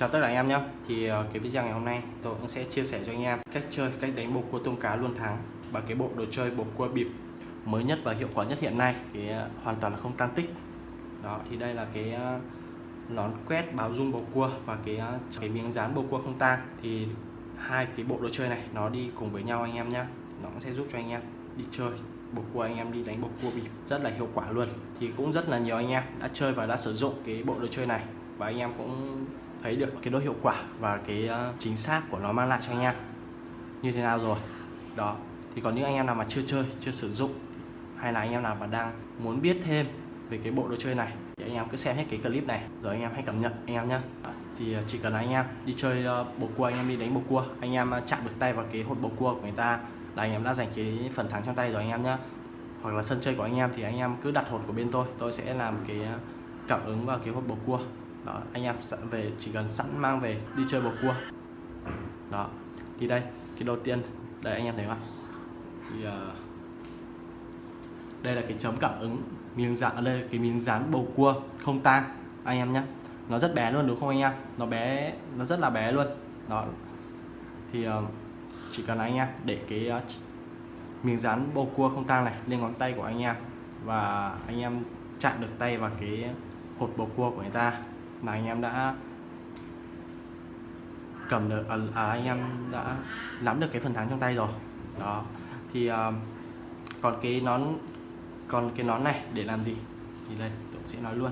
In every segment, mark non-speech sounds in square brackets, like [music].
Chào tất cả anh em nhé. Thì ờ, cái video ngày hôm nay tôi cũng sẽ chia sẻ cho anh em cách chơi, cách đánh bầu cua tôm cá luôn thắng và cái bộ đồ chơi bầu cua bịp mới nhất và hiệu quả nhất hiện nay thì ờ, hoàn toàn là không tan tích. Đó thì đây là cái ờ, nón quét báo rung bầu cua và cái cái miếng dán bầu cua không tang thì hai cái bộ đồ chơi này nó đi cùng với nhau anh em nhé. Nó cũng sẽ giúp cho anh em đi chơi bầu cua anh em đi đánh bầu cua bịp rất là hiệu quả luôn. Thì cũng rất là nhiều anh em đã chơi và đã sử dụng cái bộ đồ chơi này và anh em cũng thấy được cái độ hiệu quả và cái chính xác của nó mang lại cho anh em như thế nào rồi đó thì còn những anh em nào mà chưa chơi chưa sử dụng hay là anh em nào mà đang muốn biết thêm về cái bộ đồ chơi này thì anh em cứ xem hết cái clip này rồi anh em hãy cảm nhận anh em nhé thì chỉ cần anh em đi chơi bầu cua anh em đi đánh bầu cua anh em chạm được tay vào cái hột bầu cua của người ta là anh em đã giành cái phần thắng trong tay rồi anh em nhé hoặc là sân chơi của anh em thì anh em cứ đặt hột của bên tôi tôi sẽ làm cái cảm ứng vào cái hột bầu cua đó anh em sẵn về chỉ cần sẵn mang về đi chơi bầu cua. Đó thì đây cái đầu tiên đây anh em thấy không thì uh, đây là cái chấm cảm ứng miếng dán à, đây là cái miếng dán bầu cua không tang anh em nhé nó rất bé luôn đúng không anh em? Nó bé nó rất là bé luôn. Đó. Thì uh, chỉ cần anh em để cái uh, miếng dán bầu cua không tang này lên ngón tay của anh em và anh em chạm được tay vào cái hột bầu cua của người ta là anh em đã cầm được à, à, anh em đã nắm được cái phần thắng trong tay rồi. Đó. Thì à, còn cái nón còn cái nón này để làm gì? Thì đây tôi sẽ nói luôn.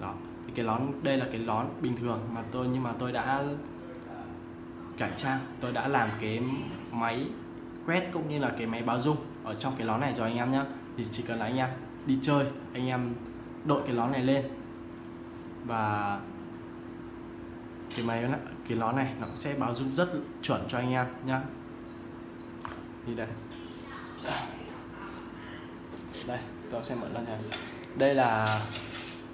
Đó. Thì cái nón đây là cái nón bình thường mà tôi nhưng mà tôi đã cải trang. Tôi đã làm cái máy quét cũng như là cái máy báo dung ở trong cái nón này rồi anh em nhé thì chỉ cần là anh em đi chơi anh em đội cái nón này lên và cái máy này, cái nó này nó sẽ báo rung rất chuẩn cho anh em nhá. Đi đây. Đây tôi sẽ mở lên này đây là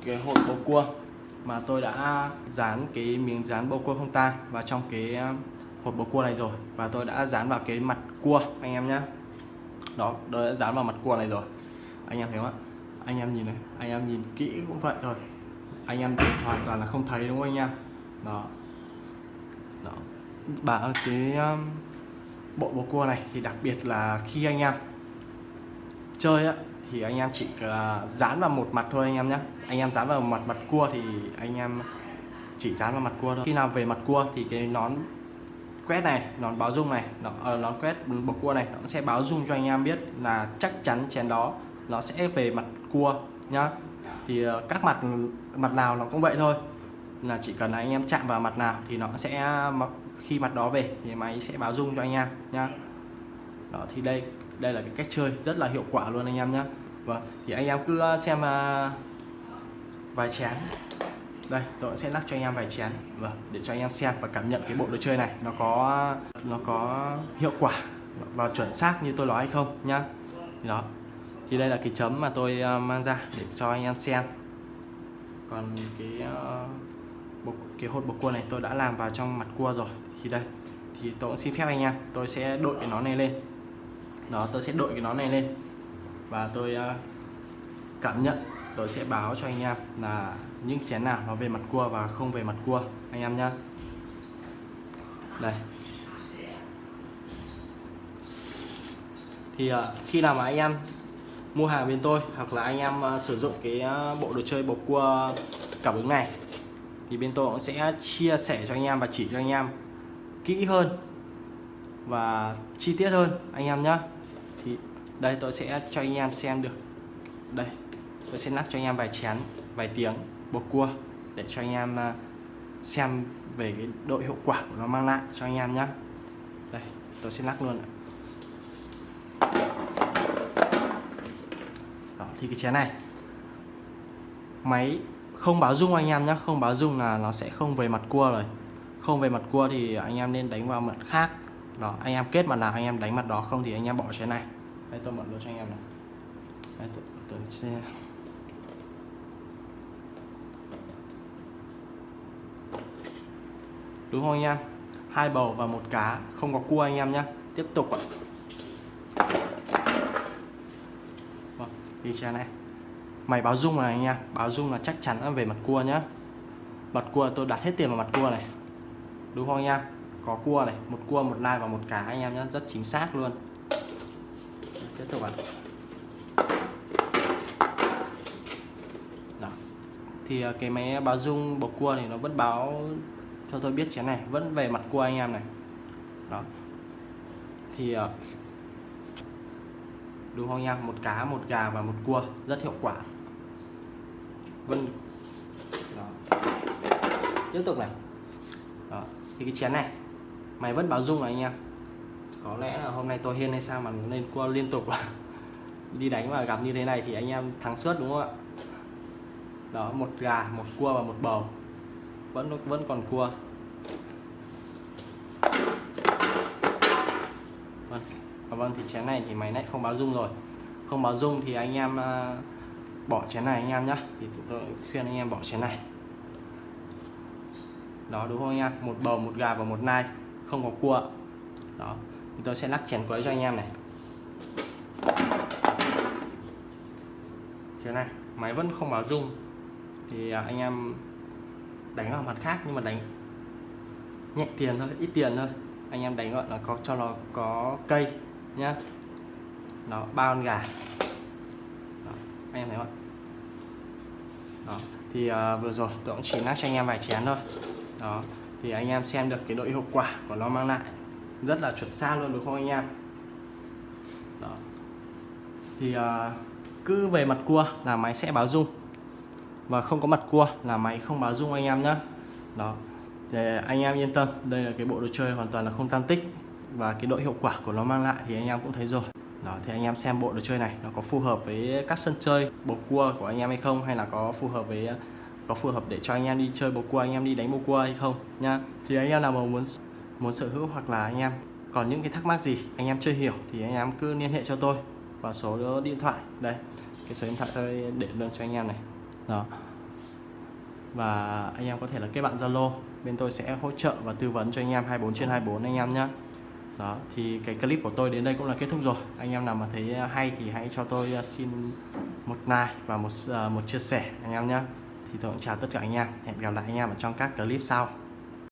cái hộp bầu cua mà tôi đã dán cái miếng dán bầu cua không ta vào trong cái à, hộp bầu cua này rồi. Và tôi đã dán vào cái mặt cua anh em nhé đó tôi đã dán vào mặt cua này rồi. Anh em thấy không ạ? Anh em nhìn này anh em nhìn kỹ cũng vậy thôi anh em hoàn toàn là không thấy đúng không anh em? Đó. Đó. Bảo cái um, bộ bầu cua này thì đặc biệt là khi anh em chơi á thì anh em chỉ à, dán vào một mặt thôi anh em nhé anh em dán vào mặt mặt cua thì anh em chỉ dán vào mặt cua thôi. Khi nào về mặt cua thì cái nón quét này nón báo rung này nó, ờ, nón quét bầu cua này nó sẽ báo rung cho anh em biết là chắc chắn chén đó nó sẽ về mặt cua nhá. Thì ờ, các mặt mặt nào nó cũng vậy thôi. Là chỉ cần là anh em chạm vào mặt nào thì nó sẽ khi mặt đó về thì máy sẽ báo rung cho anh em nhá. Đó, thì đây đây là cái cách chơi rất là hiệu quả luôn anh em nhé vâng thì anh em cứ ờ, xem ờ, vài chén. Đây, tôi sẽ lắc cho anh em vài chén. Vâng để cho anh em xem và cảm nhận cái bộ đồ chơi này nó có nó có hiệu quả và chuẩn xác như tôi nói hay không nhá. Đó thì đây là cái chấm mà tôi ờ, mang ra để cho anh em xem. Còn cái ờ, uh, bột, cái hột bột cua này tôi đã làm vào trong mặt cua rồi. Thì đây thì tôi cũng xin phép anh em tôi sẽ đội cái nó này lên. Đó tôi sẽ đội cái nón này lên. Và tôi uh, cảm nhận tôi sẽ báo cho anh em là những chén nào nó về mặt cua và không về mặt cua. Anh em nhé đây. Thì uh, khi nào mà anh em mua hàng bên tôi hoặc là anh em ờ, sử dụng cái ờ, bộ đồ chơi bầu cua cảm ứng này. Thì bên tôi cũng sẽ chia sẻ cho anh em và chỉ cho anh em kỹ hơn và chi tiết hơn anh em nhé thì đây tôi sẽ cho anh em xem được. Đây, tôi sẽ lắc cho anh em vài chén, vài tiếng bột cua để cho anh em ờ, xem về cái độ hiệu quả của nó mang lại cho anh em nhé đây, tôi sẽ lắc luôn ạ. Đó, thì cái chén này. Máy không báo rung anh em nhé không báo rung là nó sẽ không về mặt cua rồi. Không về mặt cua thì anh em nên đánh vào mặt khác. Đó anh em kết mặt nào anh em đánh mặt đó không thì anh em bỏ chén này. Đây tôi mở luôn cho anh em này. Đây, tôi, tôi sẽ... đúng không anh em? Hai bầu và một cá không có cua anh em nhé tiếp tục ạ. Đi này mày báo rung này anh em. Báo rung là chắc chắn về mặt cua nhá. Mặt cua tôi đặt hết tiền vào mặt cua này. Đúng không anh em? Có cua này, một cua, một lai và một cá anh em nhé rất chính xác luôn. Tiếp tục ạ. Đó. thì à, cái máy báo dung bầu cua thì nó vẫn báo cho tôi biết chén này. Vẫn về mặt cua anh em này. Đó. Thì à, đúng không nha một cá, một gà và một cua, rất hiệu quả. Vân đó. tiếp tục này. Đó. thì cái chén này, mày vẫn báo dung này anh em. Có lẽ là hôm nay tôi hiên hay sao mà lên cua liên tục [laughs] đi đánh và gặp như thế này thì anh em thắng suốt đúng không ạ? Đó, một gà, một cua và một bầu. Vẫn vẫn còn cua. Vâng. Dạ vâng thì chén này thì máy lại không báo dung rồi. Không báo dung thì anh em à, bỏ chén này anh em nhé thì tôi khuyên anh em bỏ chén này. Đó, đúng không anh em? Một bầu, một gà và một nai, không có cua. Đó, thì tôi sẽ lắc chén quấy cho anh em này. Chén này, máy vẫn không báo dung thì à, anh em đánh vào mặt khác nhưng mà đánh nhẹ tiền thôi, ít tiền thôi. Anh em đánh gọi là có, cho nó có cây nhá. Nó ba con gà. Đó, anh em thấy không đó thì uh, vừa rồi tôi cũng chỉ lắc cho anh em vài chén thôi. Đó thì anh em xem được cái độ hiệu quả của nó mang lại. Rất là chuẩn xác luôn đúng không anh em? Đó. Thì uh, cứ về mặt cua là máy sẽ báo dung. Và không có mặt cua là máy không báo dung anh em nhé đó để anh em yên tâm đây là cái bộ đồ chơi hoàn toàn là không tăng tích và cái độ hiệu quả của nó mang lại thì anh em cũng thấy rồi đó thì anh em xem bộ đồ chơi này nó có phù hợp với các sân chơi bầu cua của anh em hay không hay là có phù hợp với có phù hợp để cho anh em đi chơi bầu cua anh em đi đánh bầu cua hay không nha thì anh em nào mà muốn muốn sở hữu hoặc là anh em còn những cái thắc mắc gì anh em chưa hiểu thì anh em cứ liên hệ cho tôi và số điện thoại đây cái số điện thoại tôi để luôn cho anh em này đó và anh em có thể là kết bạn Zalo bên tôi sẽ hỗ trợ và tư vấn cho anh em 24 trên 24 anh em nhé đó, thì cái clip của tôi đến đây cũng là kết thúc rồi. Anh em nào mà thấy à, hay thì hãy cho tôi à, xin một like và một à, một chia sẻ, anh em nhé thì tôi cũng chào tất cả anh em. Hẹn gặp lại anh em ở trong các clip sau.